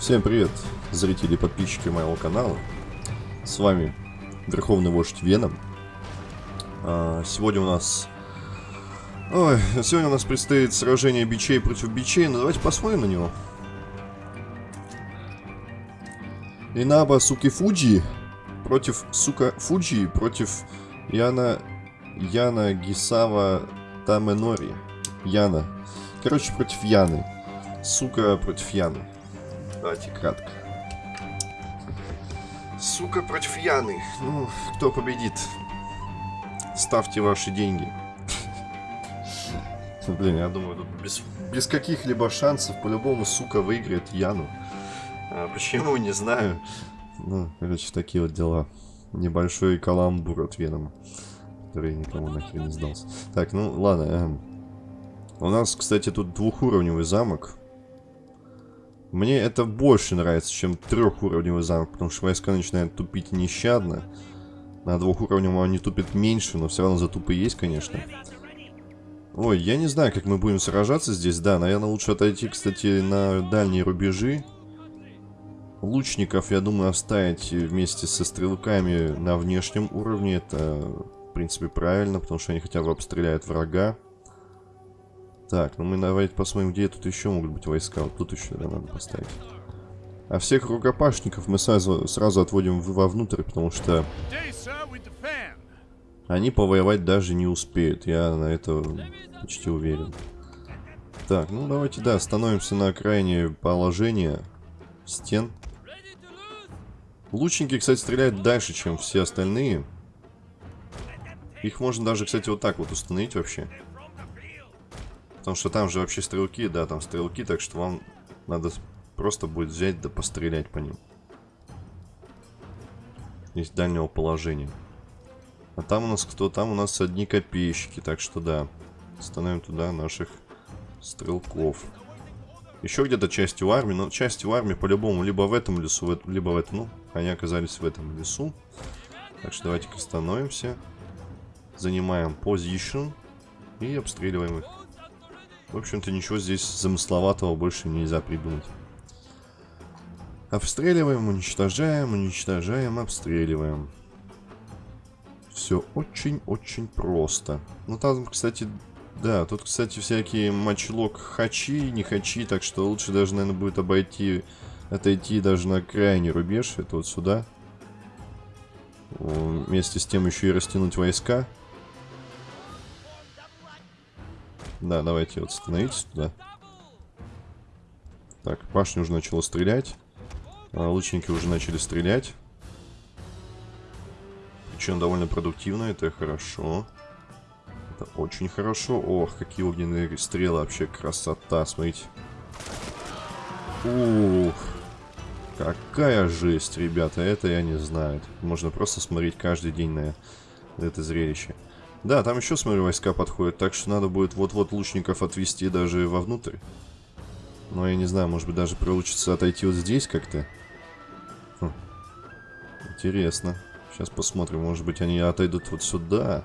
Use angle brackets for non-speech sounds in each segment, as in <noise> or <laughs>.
Всем привет, зрители и подписчики моего канала. С вами Верховный Вождь Веном. А, сегодня у нас... Ой, сегодня у нас предстоит сражение бичей против бичей, но давайте посмотрим на него. Инаба Суки Фуджи против Сука Фуджи против Яна... Яна Гисава Таменори. Яна. Короче, против Яны. Сука против Яны. Давайте кратко. Сука против Яны. Ну, кто победит? Ставьте ваши деньги. <laughs> Блин, я думаю, тут без, без каких-либо шансов по-любому, сука, выиграет Яну. А почему, не знаю. Ну, короче, такие вот дела. Небольшой каламбур от Венома, который никому нахер не сдался. Так, ну, ладно. Э, у нас, кстати, тут двухуровневый замок. Мне это больше нравится, чем трехуровневый замок, потому что войска начинают тупить нещадно. На двухуровневом они тупят меньше, но все равно затупы есть, конечно. Ой, я не знаю, как мы будем сражаться здесь. Да, наверное, лучше отойти, кстати, на дальние рубежи. Лучников, я думаю, оставить вместе со стрелками на внешнем уровне. Это, в принципе, правильно, потому что они хотя бы обстреляют врага. Так, ну мы давайте посмотрим, где тут еще могут быть войска. Вот тут еще да, надо поставить. А всех рукопашников мы сразу, сразу отводим вовнутрь, потому что они повоевать даже не успеют. Я на это почти уверен. Так, ну давайте, да, становимся на окраине положения стен. Лучники, кстати, стреляют дальше, чем все остальные. Их можно даже, кстати, вот так вот установить вообще. Потому что там же вообще стрелки, да, там стрелки, так что вам надо просто будет взять да пострелять по ним. Из дальнего положения. А там у нас кто? Там у нас одни копейщики, так что да. Становим туда наших стрелков. Еще где-то частью армии, но частью армии по-любому либо в этом лесу, либо в этом. Ну, они оказались в этом лесу. Так что давайте-ка становимся. Занимаем позицию и обстреливаем их. В общем-то, ничего здесь замысловатого больше нельзя придумать. Обстреливаем, уничтожаем, уничтожаем, обстреливаем. Все очень-очень просто. Ну, там, кстати, да, тут, кстати, всякие матчлок хачи, не хачи, так что лучше даже, наверное, будет обойти, отойти даже на крайний рубеж, это вот сюда. Вместе с тем еще и растянуть войска. Да, давайте вот становитесь туда. Так, башня уже начала стрелять. А, лучники уже начали стрелять. Причем довольно продуктивно, это хорошо. Это очень хорошо. Ох, какие огненные стрелы, вообще красота, смотрите. Ух, какая жесть, ребята, это я не знаю. Можно просто смотреть каждый день на это зрелище. Да, там еще, смотрю, войска подходят, так что надо будет вот-вот лучников отвести даже вовнутрь. Но я не знаю, может быть даже получится отойти вот здесь как-то. Хм. Интересно. Сейчас посмотрим, может быть они отойдут вот сюда.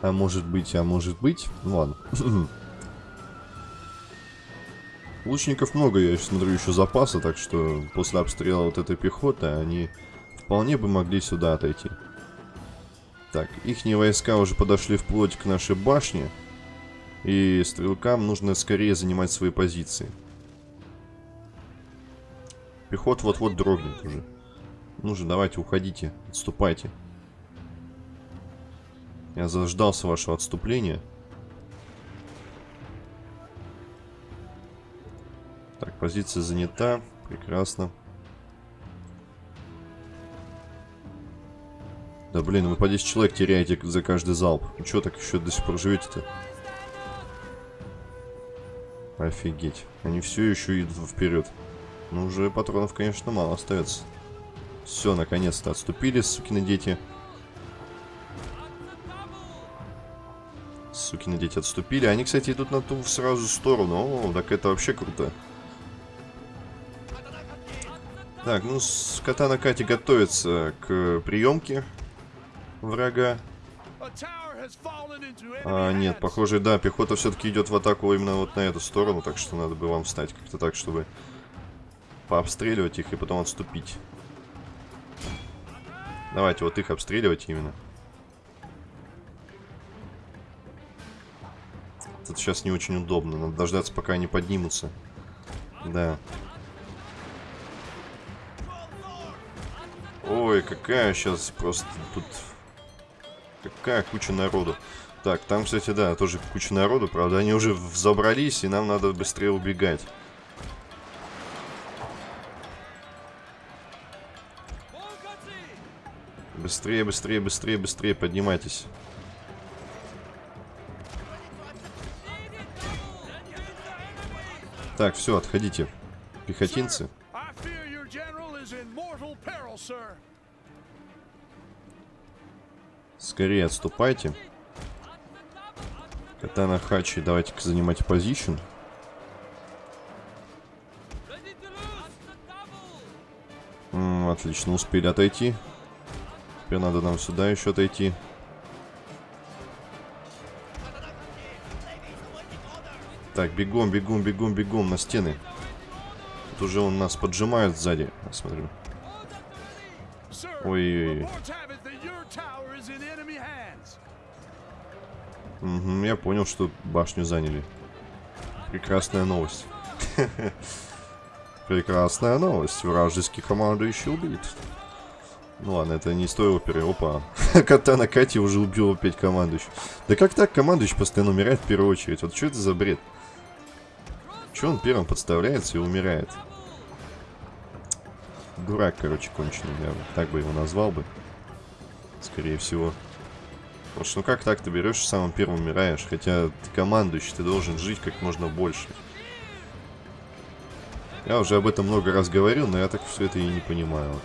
А может быть, а может быть. Ну ладно. <clears throat> Лучников много, я смотрю, еще запаса, так что после обстрела вот этой пехоты они вполне бы могли сюда отойти. Так, их войска уже подошли вплоть к нашей башне. И стрелкам нужно скорее занимать свои позиции. Пехот вот-вот дрогнет уже. Ну же, давайте, уходите, отступайте. Я заждался вашего отступления. Так, позиция занята. Прекрасно. Да блин, вы по 10 человек теряете за каждый залп. Ну что так еще до сих пор живете-то? Офигеть. Они все еще идут вперед. Ну, уже патронов, конечно, мало остается. Все, наконец-то отступили, сукины дети. Сукины дети отступили. Они, кстати, идут на ту сразу сторону. О, так это вообще круто. Так, ну, Катана Кати готовится к приемке врага. А, нет, похоже, да, пехота все-таки идет в атаку именно вот на эту сторону, так что надо бы вам встать как-то так, чтобы пообстреливать их и потом отступить. Давайте вот их обстреливать именно. Тут сейчас не очень удобно. Надо дождаться, пока они поднимутся. Да. Ой, какая сейчас просто тут... Какая куча народу. Так, там, кстати, да, тоже куча народу. Правда, они уже взобрались, и нам надо быстрее убегать. Быстрее, быстрее, быстрее, быстрее поднимайтесь. Так, все, отходите. Пехотинцы. Скорее отступайте. Катана Хачи, давайте-ка занимать позицию. Отлично, успели отойти. Теперь надо нам сюда еще отойти. Так, бегом, бегом, бегом, бегом на стены. Тут уже он нас поджимает сзади. Смотрю. Ой-ой-ой. Угу, я понял, что башню заняли. Прекрасная новость. <laughs> Прекрасная новость. Вражеский командующий убит. Ну ладно, это не той оперы. Опа. <laughs> Катана Кати уже убил опять командующий. Да как так командующий постоянно умирает в первую очередь? Вот что это за бред? Че он первым подставляется и умирает? Дурак, короче, конченый, я так бы его назвал бы. Скорее всего. Потому что ну как так ты берешь самым первым умираешь? Хотя ты командующий, ты должен жить как можно больше. Я уже об этом много раз говорил, но я так все это и не понимаю. Вот,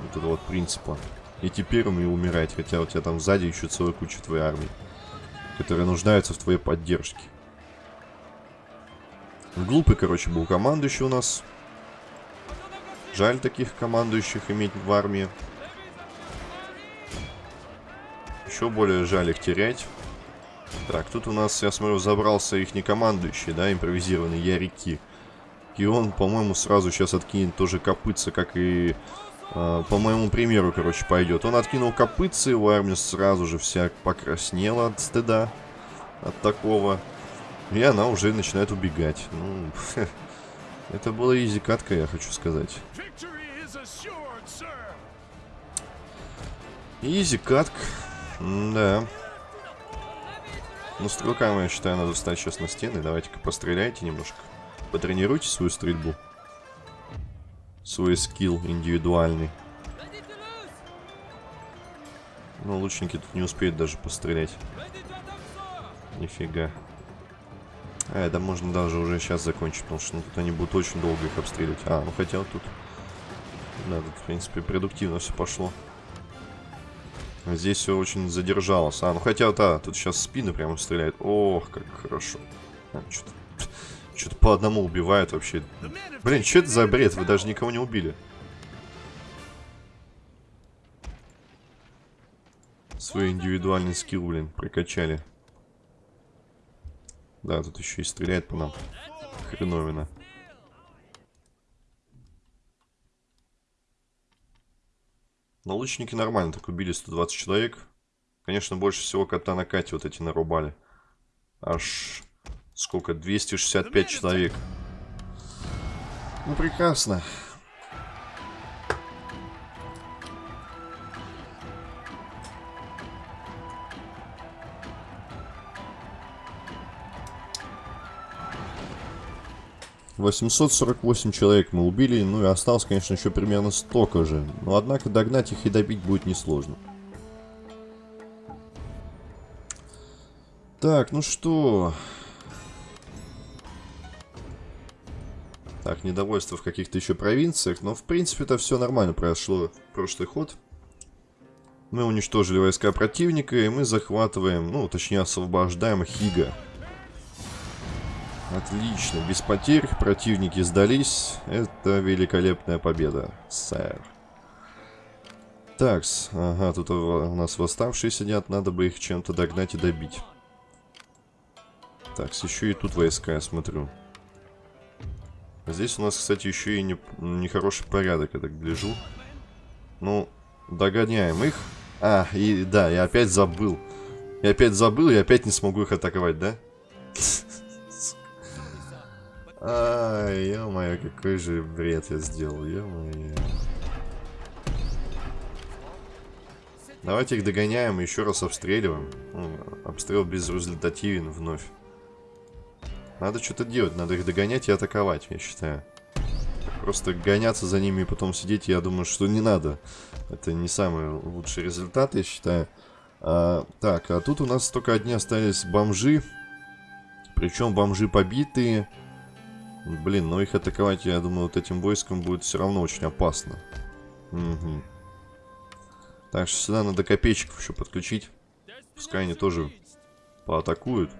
вот это вот принципа. Идти первым и умирать, хотя у тебя там сзади еще целая куча твоей армии, которые нуждаются в твоей поддержке. Глупый, короче, был командующий у нас. Жаль таких командующих иметь в армии. Еще более жаль их терять. Так, тут у нас, я смотрю, забрался их не командующий, да, импровизированный Ярики. И он, по-моему, сразу сейчас откинет тоже копытца, как и э, по моему примеру, короче, пойдет. Он откинул копытцы, его армия сразу же вся покраснела от стыда, от такого. И она уже начинает убегать. Ну, <laughs> это была изи катка, я хочу сказать. Изи Да. Ну, стрелкам, я считаю, надо встать сейчас на стены. Давайте-ка постреляйте немножко. Потренируйте свою стрельбу. Свой скилл индивидуальный. Ну, лучники тут не успеют даже пострелять. Нифига. А, да можно даже уже сейчас закончить, потому что ну, тут они будут очень долго их обстреливать. А, ну хотя вот тут... Да, тут, в принципе, продуктивно все пошло. Здесь все очень задержалось. А, ну хотя, да, тут сейчас спины прямо стреляют. Ох, как хорошо. А, Что-то что по одному убивают вообще. Блин, что это за бред? Вы даже никого не убили. Свой индивидуальный скилл, блин, прокачали. Да, тут еще и стреляет по нам. Хреновина. Но лучники нормально так убили 120 человек. Конечно, больше всего кота на Кате вот эти нарубали. Аж сколько? 265 человек. Ну, прекрасно. 848 человек мы убили, ну и осталось, конечно, еще примерно столько же. Но, однако, догнать их и добить будет несложно. Так, ну что... Так, недовольство в каких-то еще провинциях, но, в принципе, это все нормально прошло прошлый ход. Мы уничтожили войска противника, и мы захватываем, ну, точнее, освобождаем Хига. Отлично, без потерь, противники сдались. Это великолепная победа, сэр. Такс, ага, тут у нас восставшие сидят, надо бы их чем-то догнать и добить. Такс, еще и тут войска, я смотрю. Здесь у нас, кстати, еще и не, нехороший порядок, я так гляжу. Ну, догоняем их. А, и да, я опять забыл. Я опять забыл, и опять не смогу их атаковать, да? Ай, ё-моё, какой же бред я сделал, ё-моё. Давайте их догоняем и еще раз обстреливаем. Обстрел безрезультативен вновь. Надо что-то делать, надо их догонять и атаковать, я считаю. Просто гоняться за ними и потом сидеть, я думаю, что не надо. Это не самый лучший результат, я считаю. А, так, а тут у нас только одни остались бомжи. Причем бомжи побитые. Блин, но их атаковать, я думаю, вот этим войском будет все равно очень опасно. Угу. Так что сюда надо копейщиков еще подключить. Пускай они тоже поатакуют.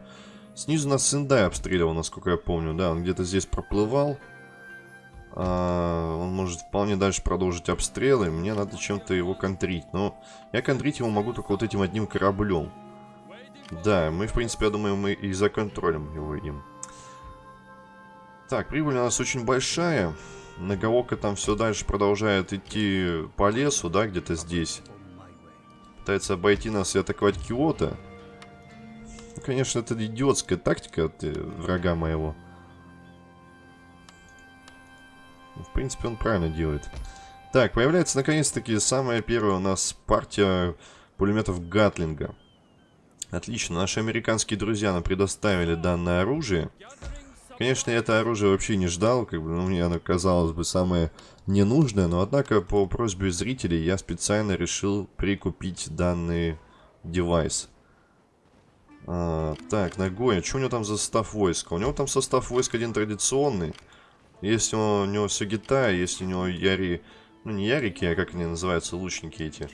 Снизу нас Сендай обстреливал, насколько я помню. Да, он где-то здесь проплывал. А, он может вполне дальше продолжить обстрелы. Мне надо чем-то его контрить. Но я контрить его могу только вот этим одним кораблем. Да, мы, в принципе, я думаю, мы и законтролим его им. Так, прибыль у нас очень большая. Нагаока там все дальше продолжает идти по лесу, да, где-то здесь. Пытается обойти нас и атаковать Киото. Ну, конечно, это идиотская тактика от э, врага моего. Ну, в принципе, он правильно делает. Так, появляется наконец-таки самая первая у нас партия пулеметов Гатлинга. Отлично, наши американские друзья нам предоставили данное оружие. Конечно, я это оружие вообще не ждал, как бы, ну, мне оно казалось бы самое ненужное, но однако по просьбе зрителей я специально решил прикупить данный девайс. А, так, Нагоя, что у него там за состав войска? У него там состав войск один традиционный. Есть у него Сагита, есть у него Яри... Ну, не Ярики, а как они называются, лучники эти.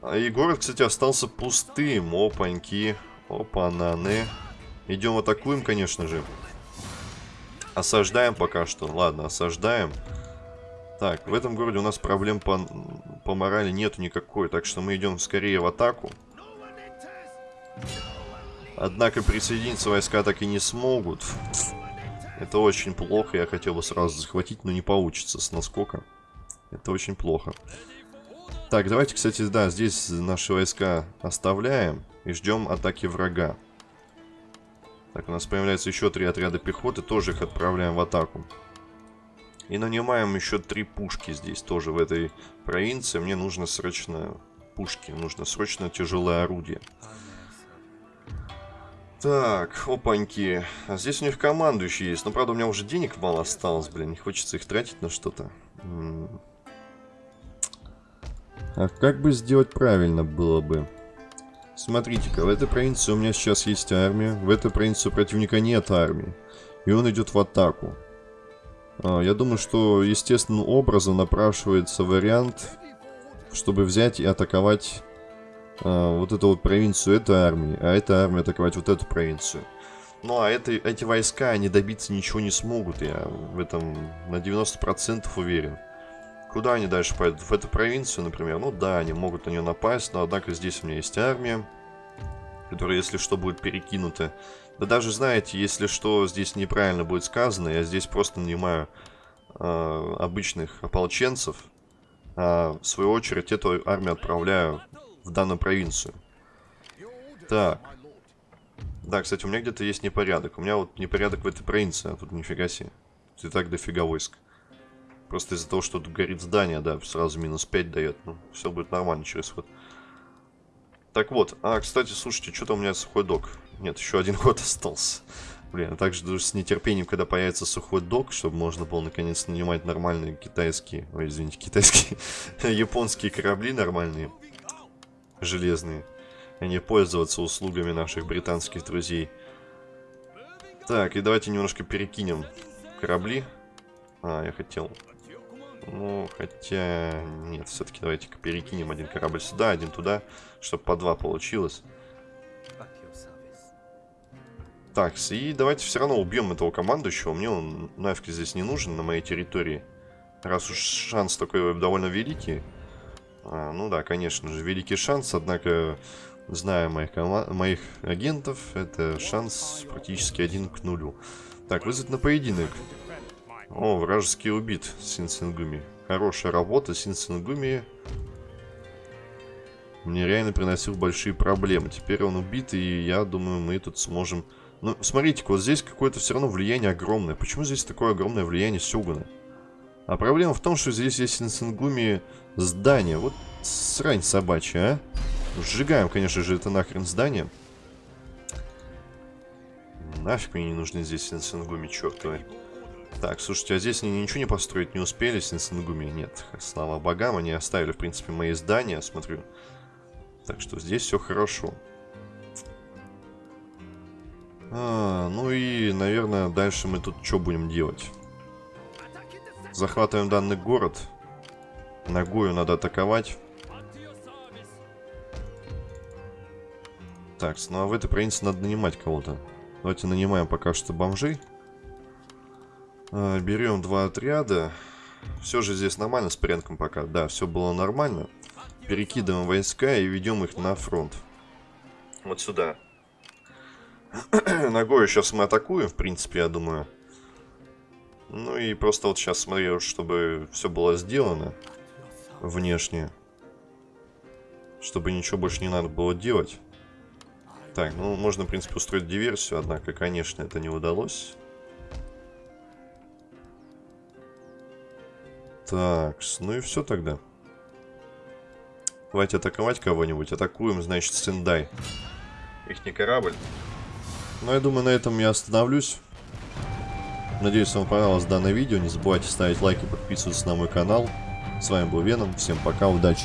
А и город, кстати, остался пустым. Опаньки. Опа-наны. Идем атакуем, конечно же. Осаждаем пока что. Ладно, осаждаем. Так, в этом городе у нас проблем по, по морали нету никакой. Так что мы идем скорее в атаку. Однако присоединиться войска так и не смогут. Это очень плохо. Я хотел бы сразу захватить, но не получится с наскока. Это очень плохо. Так, давайте, кстати, да, здесь наши войска оставляем и ждем атаки врага. Так, у нас появляется еще три отряда пехоты, тоже их отправляем в атаку. И нанимаем еще три пушки здесь, тоже в этой провинции. Мне нужно срочно пушки, нужно срочно тяжелое орудие. Так, опаньки. А здесь у них командующий есть. Но, правда, у меня уже денег мало осталось, блин. Не хочется их тратить на что-то. А как бы сделать правильно было бы? Смотрите-ка, в этой провинции у меня сейчас есть армия, в этой провинции у противника нет армии, и он идет в атаку. А, я думаю, что естественным образом напрашивается вариант, чтобы взять и атаковать а, вот эту вот провинцию этой армии, а эта армия атаковать вот эту провинцию. Ну а это, эти войска, они добиться ничего не смогут, я в этом на 90% уверен. Куда они дальше пойдут? В эту провинцию, например? Ну да, они могут на нее напасть, но однако здесь у меня есть армия, которая, если что, будет перекинута. Да даже, знаете, если что здесь неправильно будет сказано, я здесь просто нанимаю э, обычных ополченцев, а в свою очередь эту армию отправляю в данную провинцию. Так. Да, кстати, у меня где-то есть непорядок. У меня вот непорядок в этой провинции, а тут нифига себе. И так дофига войск. Просто из-за того, что тут горит здание, да, сразу минус 5 дает. Ну, все будет нормально через ход. Так вот, а, кстати, слушайте, что-то у меня сухой док. Нет, еще один ход остался. Блин, я также с нетерпением, когда появится сухой док, чтобы можно было наконец нанимать нормальные китайские, ой, извините, китайские, <laughs> японские корабли нормальные, железные, а не пользоваться услугами наших британских друзей. Так, и давайте немножко перекинем корабли. А, я хотел ну, хотя... Нет, все-таки давайте-ка перекинем один корабль сюда, один туда, чтобы по два получилось. Так, и давайте все равно убьем этого командующего. Мне он нафиг здесь не нужен на моей территории. Раз уж шанс такой довольно великий. А, ну да, конечно же, великий шанс, однако, зная моих, моих агентов, это шанс практически один к нулю. Так, вызвать на поединок. О, вражеский убит, Синсенгуми. Хорошая работа, Синсенгуми. Мне реально приносил большие проблемы. Теперь он убит, и я думаю, мы тут сможем... Ну, смотрите-ка, вот здесь какое-то все равно влияние огромное. Почему здесь такое огромное влияние Сёгуна? А проблема в том, что здесь есть Синсенгуми здание. Вот срань собачья, а? Сжигаем, конечно же, это нахрен здание. Нафиг мне не нужны здесь Синсенгуми, чертовы. Так, слушайте, а здесь они ничего не построить не успели, Синсенгуми? Нет, слава богам, они оставили, в принципе, мои здания, смотрю. Так что здесь все хорошо. А, ну и, наверное, дальше мы тут что будем делать? Захватываем данный город. Ногою надо атаковать. Так, ну а в этой провинции надо нанимать кого-то. Давайте нанимаем пока что бомжей. А, берем два отряда. Все же здесь нормально с порядком пока. Да, все было нормально. Перекидываем войска и ведем их на фронт. Вот сюда. <clears throat> Ногою сейчас мы атакуем, в принципе, я думаю. Ну и просто вот сейчас смотрю, чтобы все было сделано внешне. Чтобы ничего больше не надо было делать. Так, ну можно, в принципе, устроить диверсию, однако, конечно, это не удалось. Так, ну и все тогда. Давайте атаковать кого-нибудь. Атакуем, значит, Сендай. Их не корабль. Ну, я думаю, на этом я остановлюсь. Надеюсь, вам понравилось данное видео. Не забывайте ставить лайки, подписываться на мой канал. С вами был Веном. Всем пока, удачи.